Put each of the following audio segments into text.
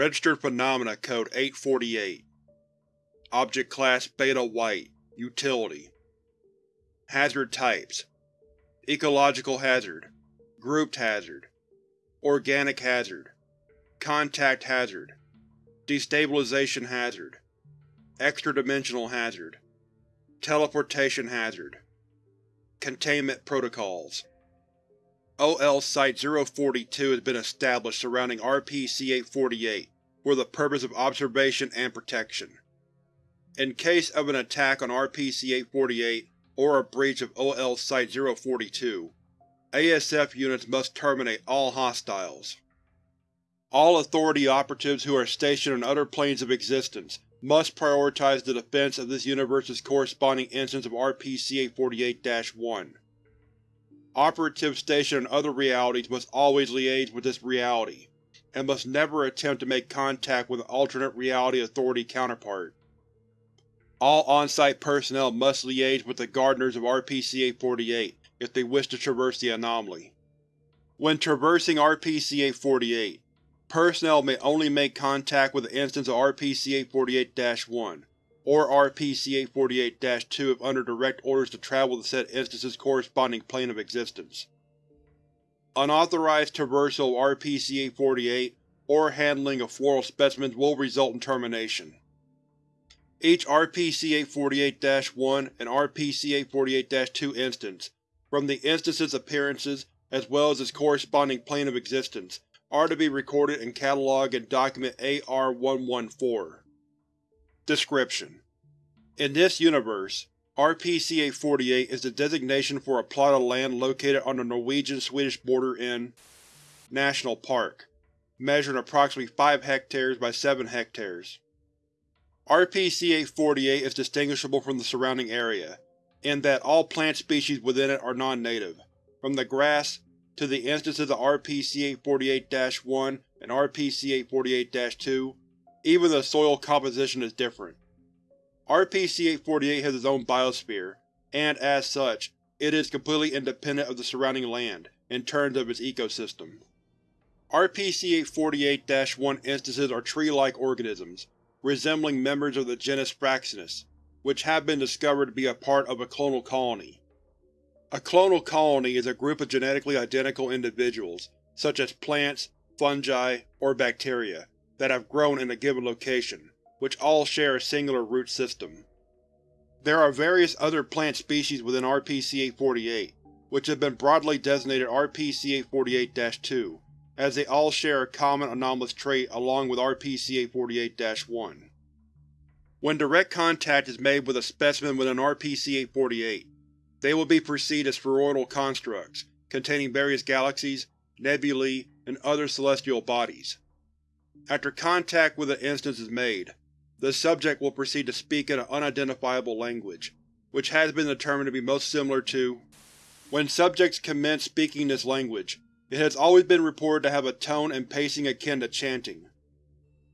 Registered Phenomena Code 848 Object Class Beta White. Utility. Hazard Types. Ecological Hazard. Grouped Hazard. Organic Hazard. Contact Hazard. Destabilization Hazard. Extra-dimensional Hazard. Teleportation Hazard. Containment Protocols. OL Site-042 has been established surrounding RP-C-848 for the purpose of observation and protection. In case of an attack on RP-C-848 or a breach of OL Site-042, ASF units must terminate all hostiles. All Authority operatives who are stationed on other planes of existence must prioritize the defense of this universe's corresponding instance of RP-C-848-1. Operatives stationed in other realities must always liaise with this reality, and must never attempt to make contact with an alternate reality Authority counterpart. All on-site personnel must liaise with the Gardeners of RP-C-848 if they wish to traverse the anomaly. When traversing RP-C-848, personnel may only make contact with an instance of RP-C-848-1, or RP-C-848-2 if under direct orders to travel to said instance's corresponding plane of existence. Unauthorized traversal of RP-C-848 or handling of floral specimens will result in termination. Each RP-C-848-1 and RP-C-848-2 instance, from the instance's appearances as well as its corresponding plane of existence, are to be recorded and catalogued in Document AR-114. Description: In this universe, RP-C-848 is the designation for a plot of land located on the Norwegian-Swedish border in National Park, measuring approximately 5 hectares by 7 hectares. RP-C-848 is distinguishable from the surrounding area, in that all plant species within it are non-native, from the grass to the instances of RP-C-848-1 and RP-C-848-2 even the soil composition is different. RP-C-848 has its own biosphere, and as such, it is completely independent of the surrounding land, in terms of its ecosystem. RP-C-848-1 instances are tree-like organisms, resembling members of the genus Fraxinus, which have been discovered to be a part of a clonal colony. A clonal colony is a group of genetically identical individuals, such as plants, fungi, or bacteria, that have grown in a given location, which all share a singular root system. There are various other plant species within RP-C-848, which have been broadly designated RP-C-848-2, as they all share a common anomalous trait along with RP-C-848-1. When direct contact is made with a specimen within RP-C-848, they will be perceived as spheroidal constructs, containing various galaxies, nebulae, and other celestial bodies. After contact with an instance is made, the subject will proceed to speak in an unidentifiable language, which has been determined to be most similar to When subjects commence speaking this language, it has always been reported to have a tone and pacing akin to chanting.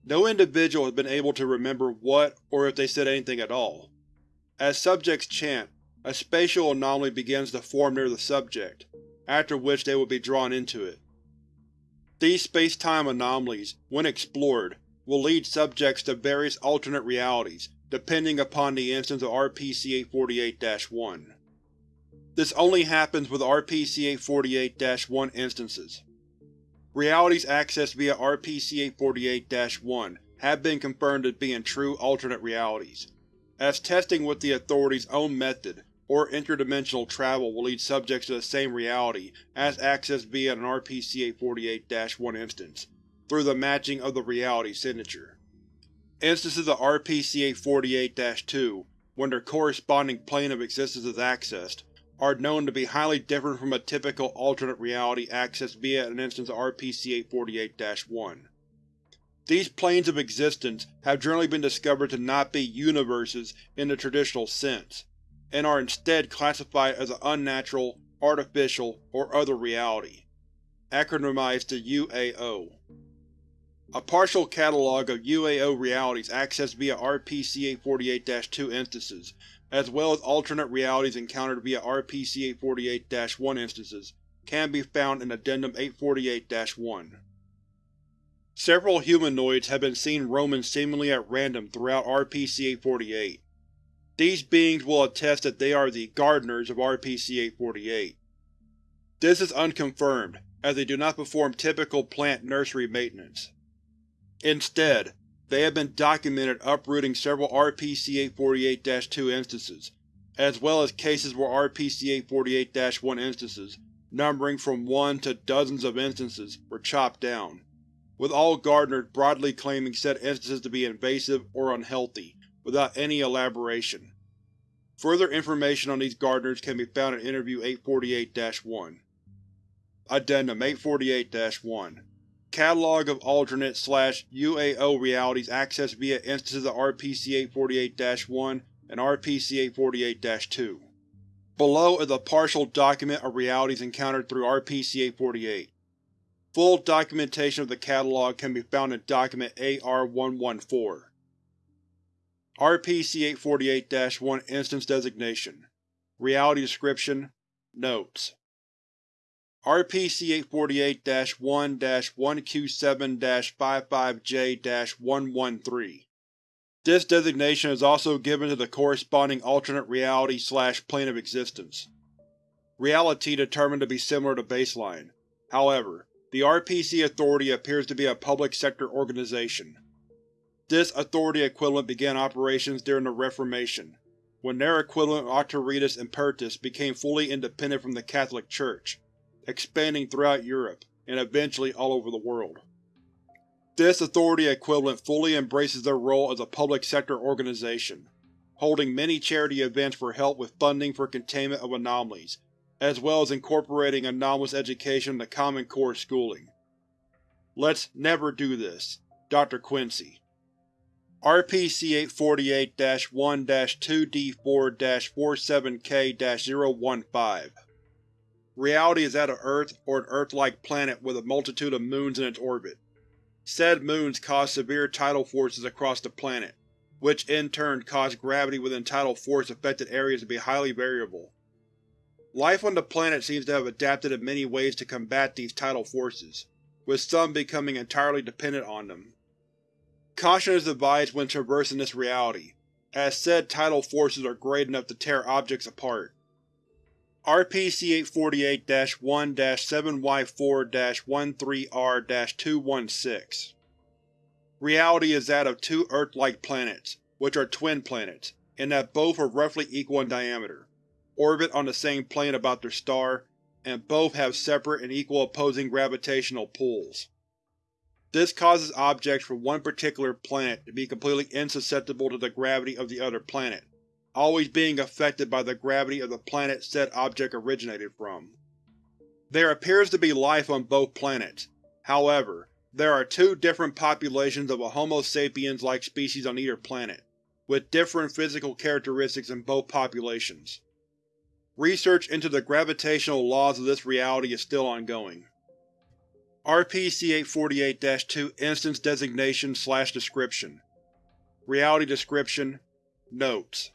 No individual has been able to remember what or if they said anything at all. As subjects chant, a spatial anomaly begins to form near the subject, after which they will be drawn into it. These space-time anomalies, when explored, will lead subjects to various alternate realities, depending upon the instance of RP-C-848-1. This only happens with RP-C-848-1 instances. Realities accessed via RP-C-848-1 have been confirmed as being true alternate realities, as testing with the Authority's own method or interdimensional travel will lead subjects to the same reality as accessed via an RP-C-848-1 instance, through the matching of the reality signature. Instances of RP-C-848-2, when their corresponding plane of existence is accessed, are known to be highly different from a typical alternate reality accessed via an instance of RP-C-848-1. These planes of existence have generally been discovered to not be universes in the traditional sense, and are instead classified as an unnatural, artificial, or other reality, acronymized to UAO. A partial catalog of UAO realities accessed via RP-C-848-2 instances, as well as alternate realities encountered via RP-C-848-1 instances, can be found in Addendum 848-1. Several humanoids have been seen roaming seemingly at random throughout RPC-848. These beings will attest that they are the Gardeners of RPC-848. This is unconfirmed, as they do not perform typical plant nursery maintenance. Instead, they have been documented uprooting several RPC-848-2 instances, as well as cases where RPC-848-1 instances, numbering from one to dozens of instances, were chopped down, with all gardeners broadly claiming said instances to be invasive or unhealthy, without any elaboration. Further information on these gardeners can be found in Interview 848-1. Addendum 848-1 Catalog of alternate slash UAO realities accessed via instances of RPC-848-1 and RPC-848-2. Below is a partial document of realities encountered through RPC-848. Full documentation of the catalog can be found in Document AR-114. RPC-848-1 Instance Designation Reality Description Notes RPC-848-1-1Q7-55J-113 This designation is also given to the corresponding alternate reality slash plane of existence. Reality determined to be similar to baseline. However, the RPC Authority appears to be a public sector organization. This authority equivalent began operations during the Reformation, when their equivalent Auctoritas Impertus became fully independent from the Catholic Church expanding throughout Europe, and eventually all over the world. This authority equivalent fully embraces their role as a public sector organization, holding many charity events for help with funding for containment of anomalies, as well as incorporating anomalous education into Common Core schooling. Let's never do this. Dr. Quincy RPC-848-1-2D4-47K-015 Reality is that of Earth or an Earth-like planet with a multitude of moons in its orbit. Said moons cause severe tidal forces across the planet, which in turn cause gravity within tidal force-affected areas to be highly variable. Life on the planet seems to have adapted in many ways to combat these tidal forces, with some becoming entirely dependent on them. Caution is advised when traversing this reality, as said tidal forces are great enough to tear objects apart. RPC-848-1-7Y4-13R-216 Reality is that of two Earth-like planets, which are twin planets, in that both are roughly equal in diameter, orbit on the same plane about their star, and both have separate and equal opposing gravitational pulls. This causes objects from one particular planet to be completely insusceptible to the gravity of the other planet, always being affected by the gravity of the planet said object originated from. There appears to be life on both planets. However, there are two different populations of a Homo sapiens-like species on either planet, with different physical characteristics in both populations. Research into the gravitational laws of this reality is still ongoing. RPC-848-2 Instance Designation Description Reality Description Notes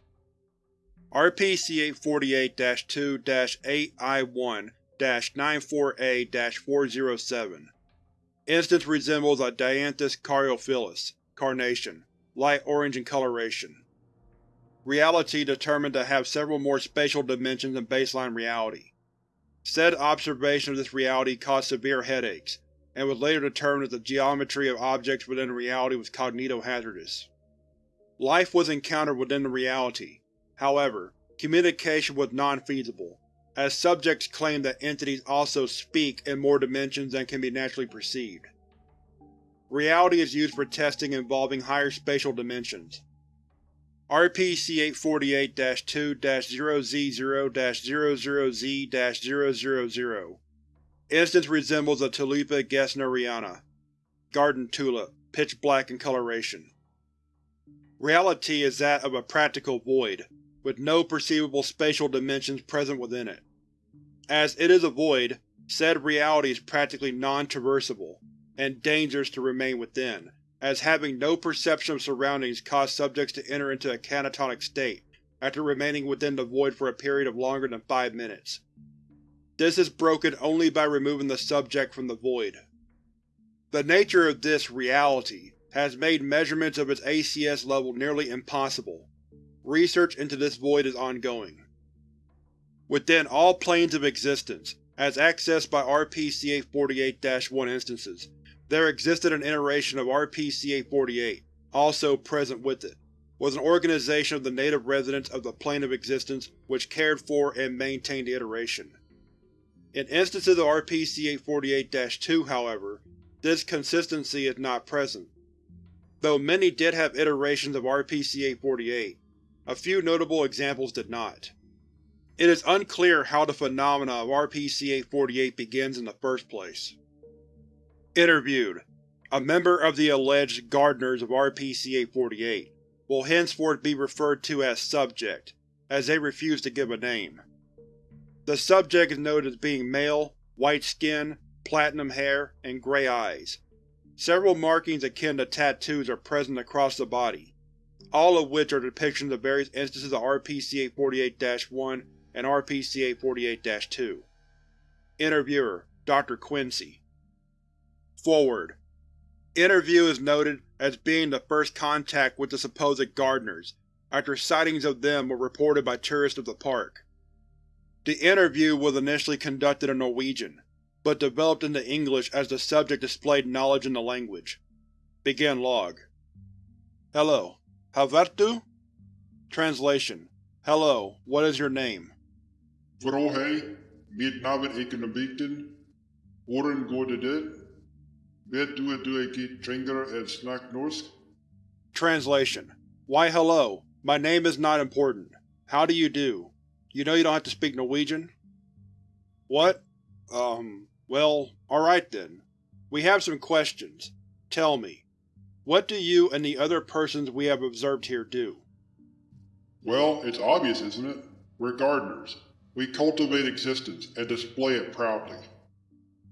RPC-848-2-8I1-94A-407 Instance resembles a Dianthus caryophyllus carnation, light orange in coloration. Reality determined to have several more spatial dimensions than baseline reality. Said observation of this reality caused severe headaches, and was later determined that the geometry of objects within reality was cognito-hazardous. Life was encountered within the reality, However, communication was non-feasible, as subjects claimed that entities also speak in more dimensions than can be naturally perceived. Reality is used for testing involving higher spatial dimensions. RPC-848-2-0Z0-00Z-000 Instance resembles a Tulipa gesneriana, garden tulip, pitch black in coloration. Reality is that of a practical void, with no perceivable spatial dimensions present within it. As it is a void, said reality is practically non-traversable, and dangerous to remain within, as having no perception of surroundings cause subjects to enter into a catatonic state after remaining within the void for a period of longer than five minutes. This is broken only by removing the subject from the void. The nature of this reality has made measurements of its ACS level nearly impossible. Research into this void is ongoing. Within all planes of existence, as accessed by RPC-848-1 instances, there existed an iteration of RPC-848, also present with it, was an organization of the native residents of the plane of existence which cared for and maintained the iteration. In instances of RPC-848-2, however, this consistency is not present. Though many did have iterations of RPC-848, a few notable examples did not. It is unclear how the phenomena of RPC-848 begins in the first place. Interviewed: A member of the alleged Gardeners of RPC-848 will henceforth be referred to as Subject, as they refuse to give a name. The subject is noted as being male, white skin, platinum hair, and gray eyes. Several markings akin to tattoos are present across the body, all of which are depictions of various instances of RPC-848-1 and RPC-848-2. Interviewer: Dr. Quincy Forward. Interview is noted as being the first contact with the supposed gardeners, after sightings of them were reported by tourists of the park. The interview was initially conducted in Norwegian, but developed into English as the subject displayed knowledge in the language. Begin log. Hello. Du? Translation. Hello, what is your name? Vrohei, mitt navn är Knabikten. Åren går det det. Vet du att du är trängare att snack norsk? Translation. Why hello. My name is not important. How do you do? You know you don't have to speak Norwegian? What? Um, well, alright then. We have some questions. Tell me, what do you and the other persons we have observed here do? Well, it's obvious, isn't it? We're gardeners. We cultivate existence and display it proudly.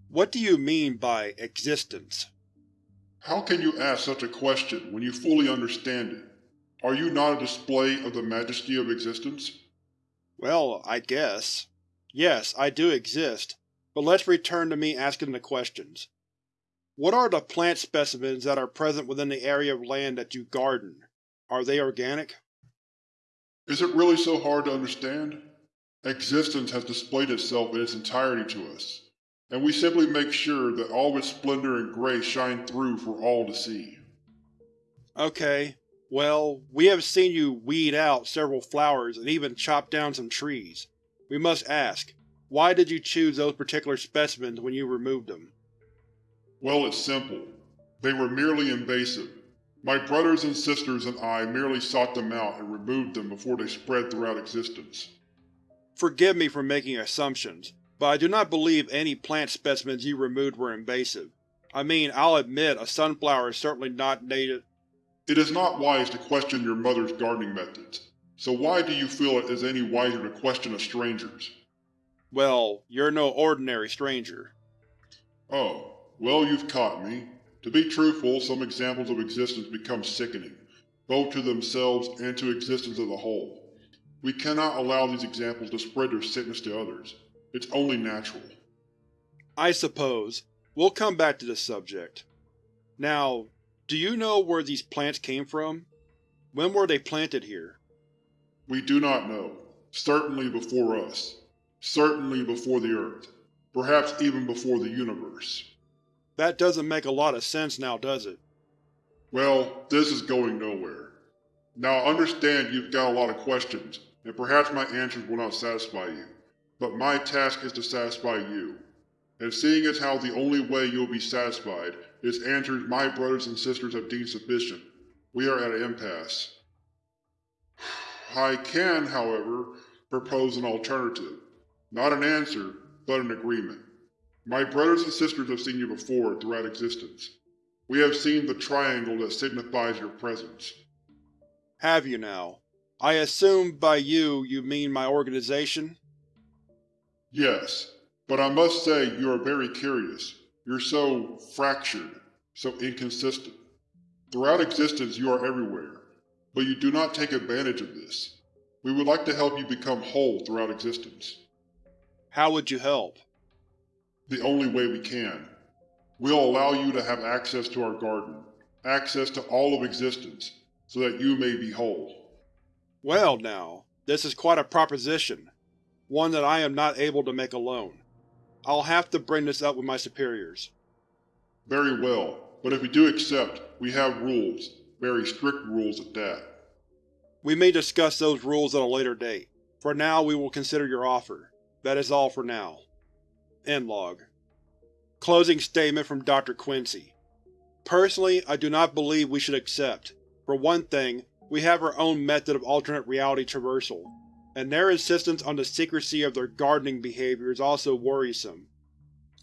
What do you mean by existence? How can you ask such a question when you fully understand it? Are you not a display of the majesty of existence? Well, I guess. Yes, I do exist, but let's return to me asking the questions. What are the plant specimens that are present within the area of land that you garden? Are they organic? Is it really so hard to understand? Existence has displayed itself in its entirety to us, and we simply make sure that all of its splendor and grace shine through for all to see. Okay, well, we have seen you weed out several flowers and even chop down some trees. We must ask, why did you choose those particular specimens when you removed them? Well, it's simple. They were merely invasive. My brothers and sisters and I merely sought them out and removed them before they spread throughout existence. Forgive me for making assumptions, but I do not believe any plant specimens you removed were invasive. I mean, I'll admit a sunflower is certainly not native. It is not wise to question your mother's gardening methods, so why do you feel it is any wiser to question a stranger's? Well, you're no ordinary stranger. Oh, well you've caught me. To be truthful, some examples of existence become sickening, both to themselves and to existence as a whole. We cannot allow these examples to spread their sickness to others. It's only natural. I suppose. We'll come back to this subject. Now, do you know where these plants came from? When were they planted here? We do not know. Certainly before us. Certainly before the Earth. Perhaps even before the universe. That doesn't make a lot of sense now, does it? Well, this is going nowhere. Now I understand you've got a lot of questions, and perhaps my answers will not satisfy you, but my task is to satisfy you. And seeing as how the only way you'll be satisfied is answers my brothers and sisters have deemed sufficient, we are at an impasse. I can, however, propose an alternative. Not an answer, but an agreement. My brothers and sisters have seen you before throughout existence. We have seen the triangle that signifies your presence. Have you now? I assume by you, you mean my organization? Yes, but I must say you are very curious. You're so fractured, so inconsistent. Throughout existence you are everywhere, but you do not take advantage of this. We would like to help you become whole throughout existence. How would you help? The only way we can. We'll allow you to have access to our garden, access to all of existence, so that you may be whole. Well now, this is quite a proposition, one that I am not able to make alone. I'll have to bring this up with my superiors. Very well, but if you do accept, we have rules, very strict rules at that. We may discuss those rules at a later date. For now we will consider your offer. That is all for now. End log. Closing statement from Dr. Quincy. Personally, I do not believe we should accept. For one thing, we have our own method of alternate reality traversal, and their insistence on the secrecy of their gardening behavior is also worrisome.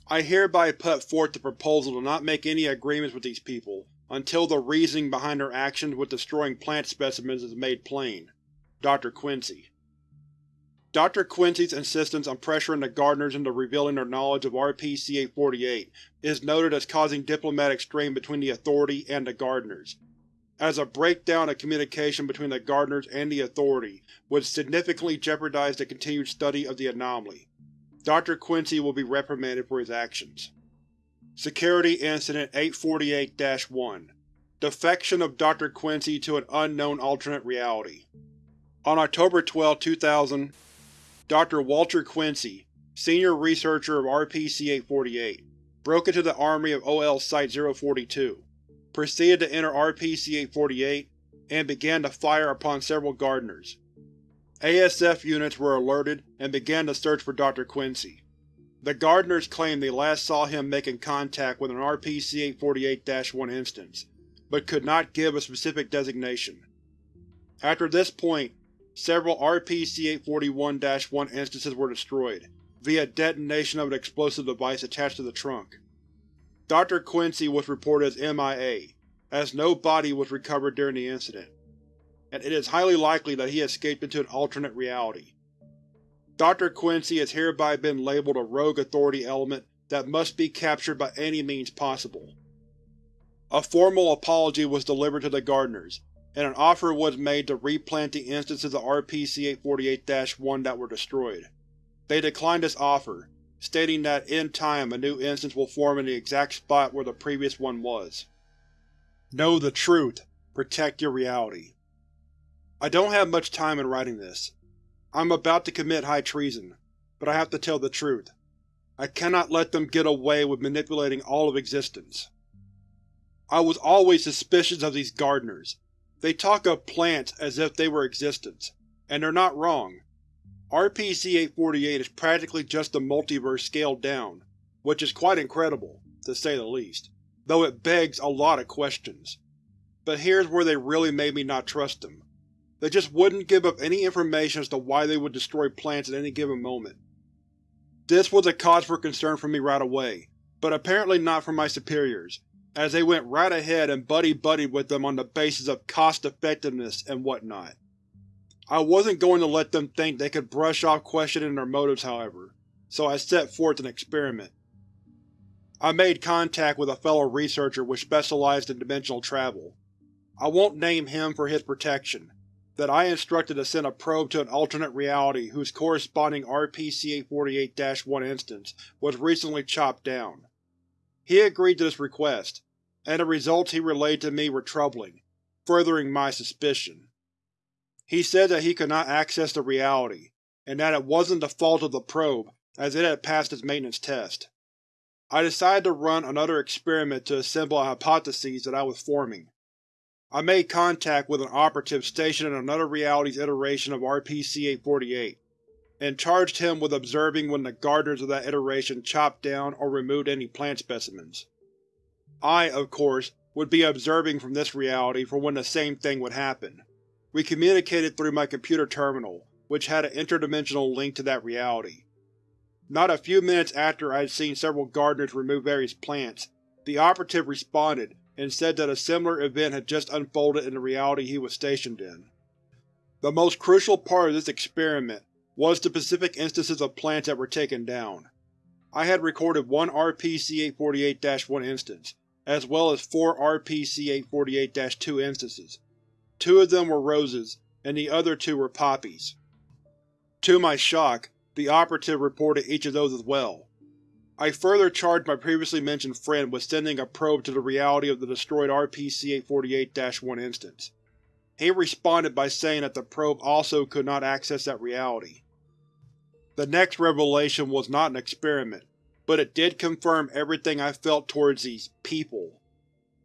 I hereby put forth the proposal to not make any agreements with these people until the reasoning behind their actions with destroying plant specimens is made plain. Dr. Quincy Dr. Quincy's insistence on pressuring the Gardeners into revealing their knowledge of RPC-848 is noted as causing diplomatic strain between the Authority and the Gardeners, as a breakdown of communication between the Gardeners and the Authority would significantly jeopardize the continued study of the anomaly. Dr. Quincy will be reprimanded for his actions. Security Incident 848-1 Defection of Dr. Quincy to an unknown alternate reality On October 12, 2000, Dr. Walter Quincy, senior researcher of RPC-848, broke into the army of OL Site-042, proceeded to enter RPC-848, and began to fire upon several gardeners. ASF units were alerted and began to search for Dr. Quincy. The gardeners claimed they last saw him making contact with an RPC-848-1 instance, but could not give a specific designation. After this point, several RPC-841-1 instances were destroyed, via detonation of an explosive device attached to the trunk. Dr. Quincy was reported as MIA, as no body was recovered during the incident, and it is highly likely that he escaped into an alternate reality. Dr. Quincy has hereby been labeled a rogue Authority element that must be captured by any means possible. A formal apology was delivered to the Gardeners, and an offer was made to replant the instances of RPC-848-1 that were destroyed. They declined this offer, stating that in time a new instance will form in the exact spot where the previous one was. Know the truth. Protect your reality. I don't have much time in writing this. I'm about to commit high treason, but I have to tell the truth. I cannot let them get away with manipulating all of existence. I was always suspicious of these gardeners, they talk of plants as if they were existence, and they're not wrong. RPC-848 is practically just the multiverse scaled down, which is quite incredible, to say the least, though it begs a lot of questions. But here's where they really made me not trust them. They just wouldn't give up any information as to why they would destroy plants at any given moment. This was a cause for concern for me right away, but apparently not for my superiors, as they went right ahead and buddy-buddied with them on the basis of cost-effectiveness and whatnot. I wasn't going to let them think they could brush off questioning their motives, however, so I set forth an experiment. I made contact with a fellow researcher which specialized in dimensional travel. I won't name him for his protection, that I instructed to send a probe to an alternate reality whose corresponding RPC-848-1 instance was recently chopped down. He agreed to this request, and the results he relayed to me were troubling, furthering my suspicion. He said that he could not access the reality, and that it wasn't the fault of the probe, as it had passed its maintenance test. I decided to run another experiment to assemble a hypothesis that I was forming. I made contact with an operative stationed in another reality's iteration of RPC-848, and charged him with observing when the gardeners of that iteration chopped down or removed any plant specimens. I, of course, would be observing from this reality for when the same thing would happen. We communicated through my computer terminal, which had an interdimensional link to that reality. Not a few minutes after I had seen several gardeners remove various plants, the operative responded and said that a similar event had just unfolded in the reality he was stationed in. The most crucial part of this experiment was the specific instances of plants that were taken down. I had recorded one RPC-848-1 instance, as well as four RPC-848-2 instances. Two of them were roses, and the other two were poppies. To my shock, the operative reported each of those as well. I further charged my previously mentioned friend with sending a probe to the reality of the destroyed RPC-848-1 instance. He responded by saying that the probe also could not access that reality. The next revelation was not an experiment, but it did confirm everything I felt towards these people.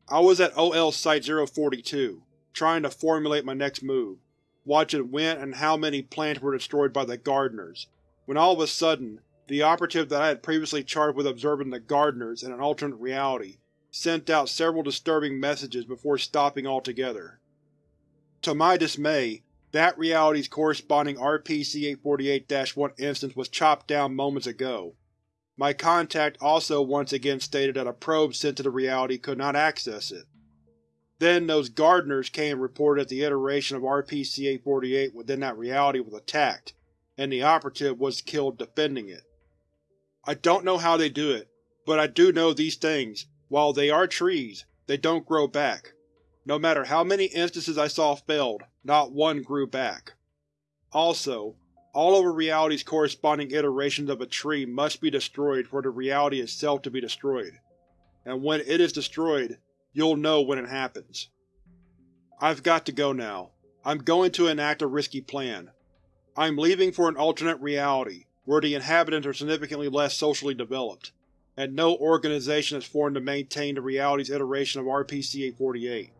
I was at OL Site-042, trying to formulate my next move, watching when and how many plants were destroyed by the Gardeners, when all of a sudden, the operative that I had previously charged with observing the Gardeners in an alternate reality sent out several disturbing messages before stopping altogether. To my dismay, that reality's corresponding RPC-848-1 instance was chopped down moments ago. My contact also once again stated that a probe sent to the reality could not access it. Then those Gardeners came and reported that the iteration of RPC-848 within that reality was attacked, and the operative was killed defending it. I don't know how they do it, but I do know these things, while they are trees, they don't grow back. No matter how many instances I saw failed, not one grew back. Also, all of a reality's corresponding iterations of a tree must be destroyed for the reality itself to be destroyed, and when it is destroyed, you'll know when it happens. I've got to go now. I'm going to enact a risky plan. I'm leaving for an alternate reality, where the inhabitants are significantly less socially developed, and no organization is formed to maintain the reality's iteration of RPC-848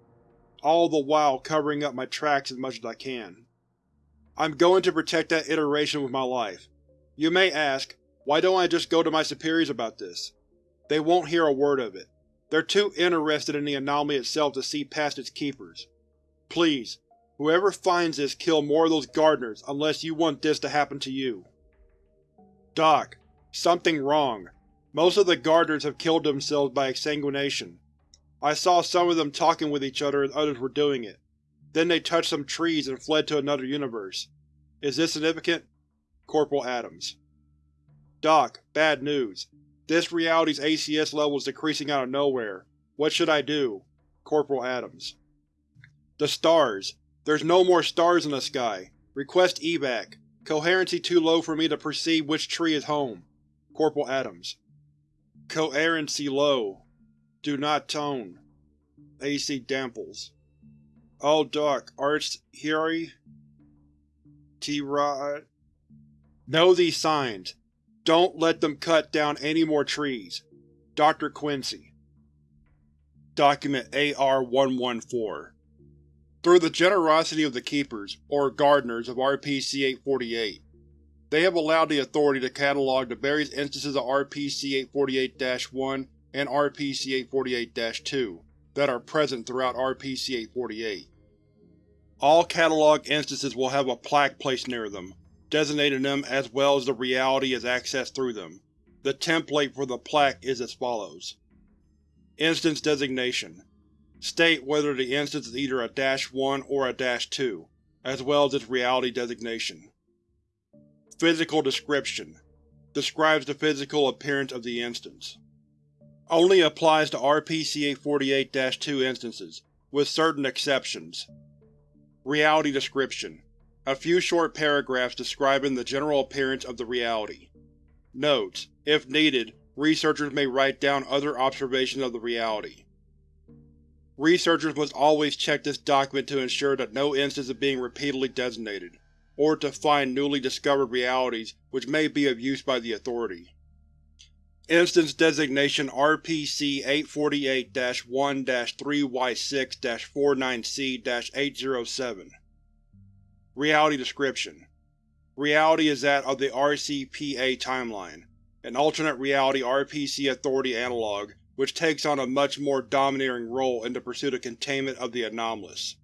all the while covering up my tracks as much as I can. I'm going to protect that iteration with my life. You may ask, why don't I just go to my superiors about this? They won't hear a word of it. They're too interested in the anomaly itself to see past its keepers. Please, whoever finds this kill more of those gardeners unless you want this to happen to you. Doc, something wrong. Most of the gardeners have killed themselves by exsanguination. I saw some of them talking with each other as others were doing it. Then they touched some trees and fled to another universe. Is this significant? Corporal Adams. Doc, bad news. This reality's ACS level is decreasing out of nowhere. What should I do? Corporal Adams. The stars. There's no more stars in the sky. Request evac. Coherency too low for me to perceive which tree is home. Corporal Adams. Coherency low. Do not tone. AC Damples. Doc, Arts Hiri? T-Rod? Know these signs. Don't let them cut down any more trees. Dr. Quincy. Document AR-114 Through the generosity of the Keepers, or Gardeners, of RPC-848, they have allowed the Authority to catalog the various instances of RPC-848-1 and RPC-848-2 that are present throughout RPC-848. All catalog instances will have a plaque placed near them, designating them as well as the reality as accessed through them. The template for the plaque is as follows. Instance Designation State whether the instance is either a Dash 1 or a Dash 2, as well as its reality designation. Physical Description Describes the physical appearance of the instance. Only applies to RPC-848-2 instances, with certain exceptions. Reality Description A few short paragraphs describing the general appearance of the reality. Notes: If needed, researchers may write down other observations of the reality. Researchers must always check this document to ensure that no instance is being repeatedly designated, or to find newly discovered realities which may be of use by the Authority. Instance Designation RPC-848-1-3Y6-49C-807 Reality Description Reality is that of the RCPA timeline, an alternate reality RPC Authority analog which takes on a much more domineering role in the pursuit of containment of the anomalous.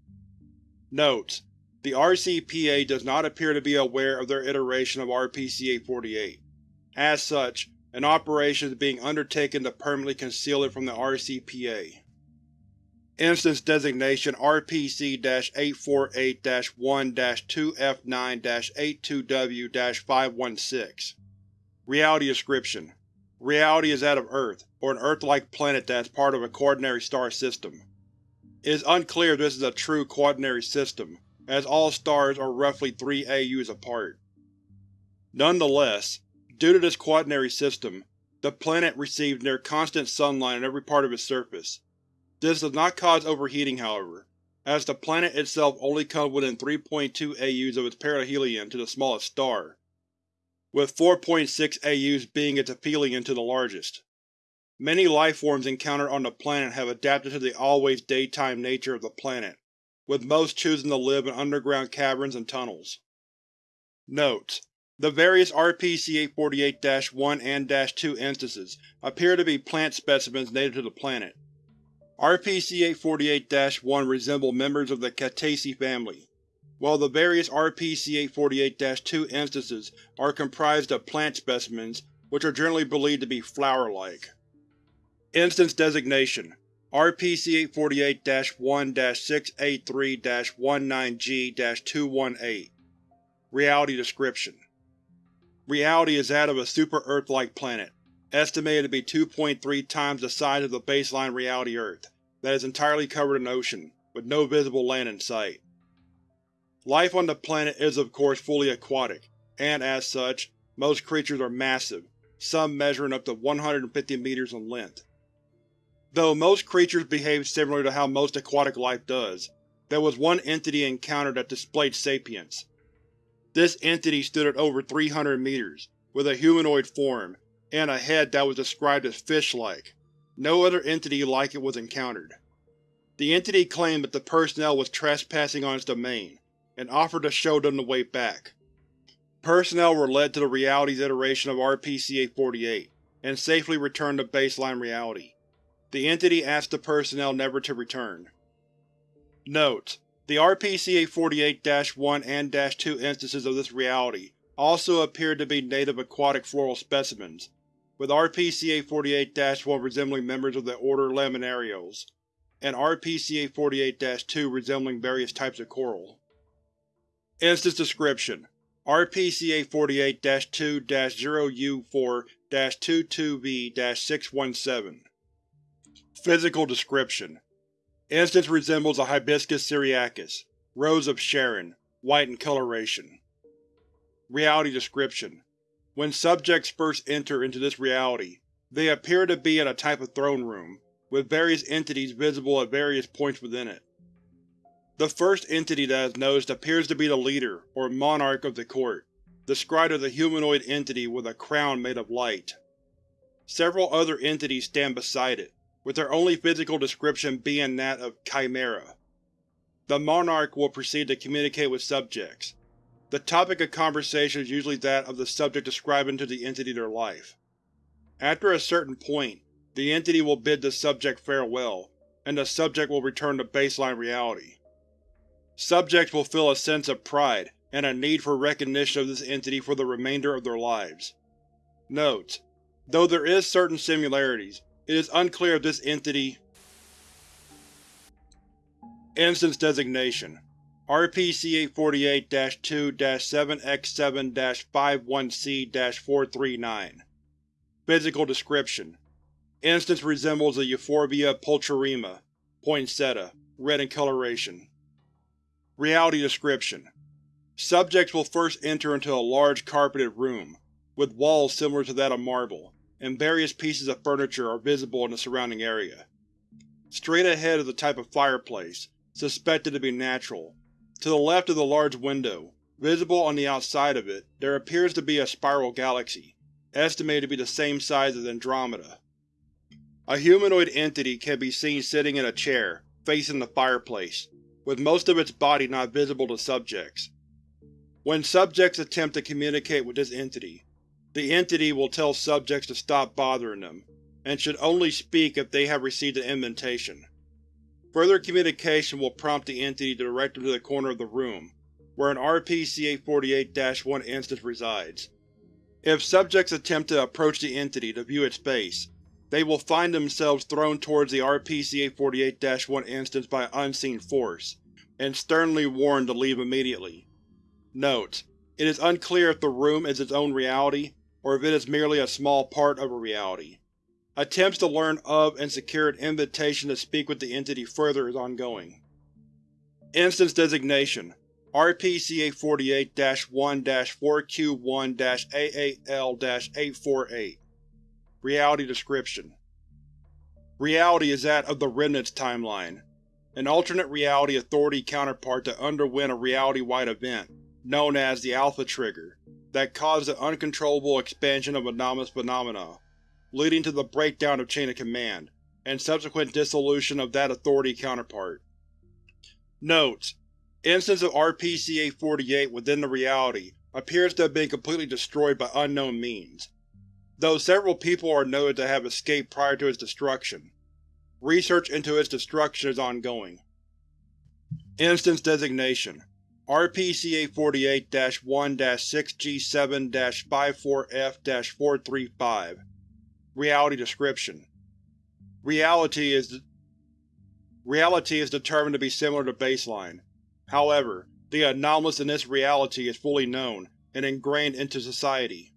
Notes: The RCPA does not appear to be aware of their iteration of RPC-848. As such, an operation is being undertaken to permanently conceal it from the RCPA. Instance Designation RPC-848-1-2F9-82W-516 Reality Description Reality is that of Earth, or an Earth-like planet that is part of a quaternary star system. It is unclear if this is a true quaternary system, as all stars are roughly 3 AUs apart. Nonetheless, Due to this quaternary system, The planet receives near constant sunlight on every part of its surface. This does not cause overheating, however, as the planet itself only comes within 3.2 AUs of its perihelion to the smallest star, with 4.6 AUs being its aphelion to the largest. Many lifeforms encountered on the planet have adapted to the always daytime nature of the planet, with most choosing to live in underground caverns and tunnels. Notes: The various RPC-848-1 and -2 instances appear to be plant specimens native to the planet. RPC-848-1 resemble members of the Cactaceae family, while the various RPC-848-2 instances are comprised of plant specimens which are generally believed to be flower-like. Instance Designation RPC-848-1-683-19G-218 Reality Description Reality is that of a super-Earth-like planet, estimated to be 2.3 times the size of the baseline reality Earth, that is entirely covered in ocean, with no visible land in sight. Life on the planet is of course fully aquatic, and as such, most creatures are massive, some measuring up to 150 meters in length. Though most creatures behave similar to how most aquatic life does, there was one entity encountered that displayed sapience. This entity stood at over 300 meters, with a humanoid form, and a head that was described as fish-like. No other entity like it was encountered. The entity claimed that the personnel was trespassing on its domain, and offered to show them the way back. Personnel were led to the reality's iteration of RPC-848, and safely returned to baseline reality. The entity asked the personnel never to return. Note: The RPC-848-1 and -2 instances of this reality also appeared to be native aquatic floral specimens, with RPC-848-1 resembling members of the order Laminariales, and RPC-848-2 resembling various types of coral. Instance Description: RPC-848-2-0U4-22V-617 Physical description: Instance resembles a Hibiscus syriacus, Rose of Sharon, white in coloration. Reality description: When subjects first enter into this reality, they appear to be in a type of throne room, with various entities visible at various points within it. The first entity that is noticed appears to be the leader, or monarch of the court, described as a humanoid entity with a crown made of light. Several other entities stand beside it, with their only physical description being that of Chimera. The monarch will proceed to communicate with subjects. The topic of conversation is usually that of the subject describing to the entity their life. After a certain point, the entity will bid the subject farewell, and the subject will return to baseline reality. Subjects will feel a sense of pride and a need for recognition of this entity for the remainder of their lives. Note: Though there is certain similarities, it is unclear if this entity Instance Designation RPC-848-2-7X7-51C-439 Physical Description: Instance resembles a Euphorbia pulcherrima, poinsettia, red in coloration. Reality Description: Subjects will first enter into a large carpeted room, with walls similar to that of marble and various pieces of furniture are visible in the surrounding area. Straight ahead is a type of fireplace, suspected to be natural. To the left of the large window, visible on the outside of it, there appears to be a spiral galaxy, estimated to be the same size as Andromeda. A humanoid entity can be seen sitting in a chair, facing the fireplace, with most of its body not visible to subjects. When subjects attempt to communicate with this entity, the entity will tell subjects to stop bothering them, and should only speak if they have received an invitation. Further communication will prompt the entity to direct them to the corner of the room, where an RPC-848-1 instance resides. If subjects attempt to approach the entity to view its face, they will find themselves thrown towards the RPC-848-1 instance by unseen force, and sternly warned to leave immediately. Note: It is unclear if the room is its own reality or if it is merely a small part of a reality. Attempts to learn of and secure an invitation to speak with the entity further is ongoing. Instance Designation RPC-848-1-4Q1-AAL-848 Reality Description Reality is that of the Remnants timeline, an alternate reality authority counterpart that underwent a reality-wide event, known as the Alpha Trigger, that caused the uncontrollable expansion of anomalous phenomena, leading to the breakdown of chain of command, and subsequent dissolution of that authority counterpart. Notes: Instance of RPC-848 within the reality appears to have been completely destroyed by unknown means, though several people are noted to have escaped prior to its destruction. Research into its destruction is ongoing. Instance Designation RPC-848-1-6G7-54F-435 Reality Description Reality is Reality is determined to be similar to baseline. However, the anomalous in this reality is fully known and ingrained into society.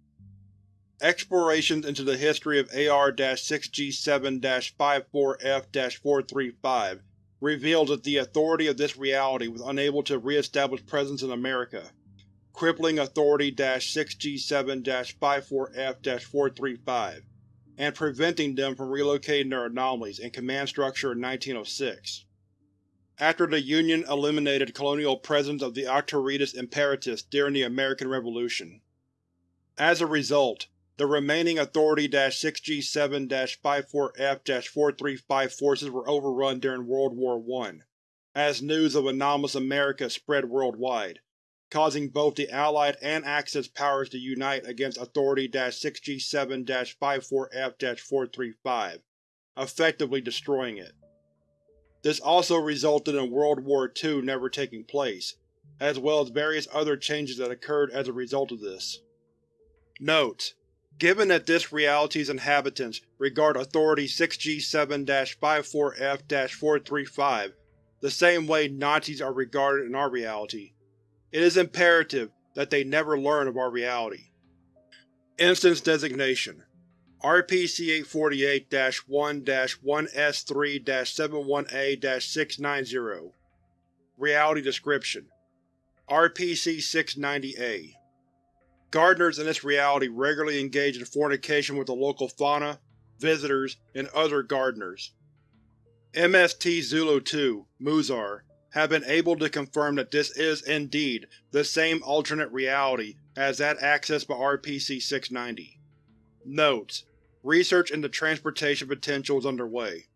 Explorations into the history of AR-6G7-54F-435 revealed that the Authority of this reality was unable to re-establish presence in America, crippling Authority-6G7-54F-435, and preventing them from relocating their anomalies and command structure in 1906. After the Union eliminated colonial presence of the Auctoritas Imperatus during the American Revolution. As a result, the remaining Authority-6G7-54F-435 forces were overrun during World War I, as news of anomalous America spread worldwide, causing both the Allied and Axis powers to unite against Authority-6G7-54F-435, effectively destroying it. This also resulted in World War II never taking place, as well as various other changes that occurred as a result of this. Note: Given that this reality's inhabitants regard Authority-6G7-54F-435 the same way Nazis are regarded in our reality, it is imperative that they never learn of our reality. Instance Designation. RPC-848-1-1S3-71A-690 Reality Description. RPC-690-A Gardeners in this reality regularly engage in fornication with the local fauna, visitors, and other gardeners. MST Zulu-2, Muzar, have been able to confirm that this is, indeed, the same alternate reality as that accessed by RPC-690. Notes: Research into transportation potential is underway.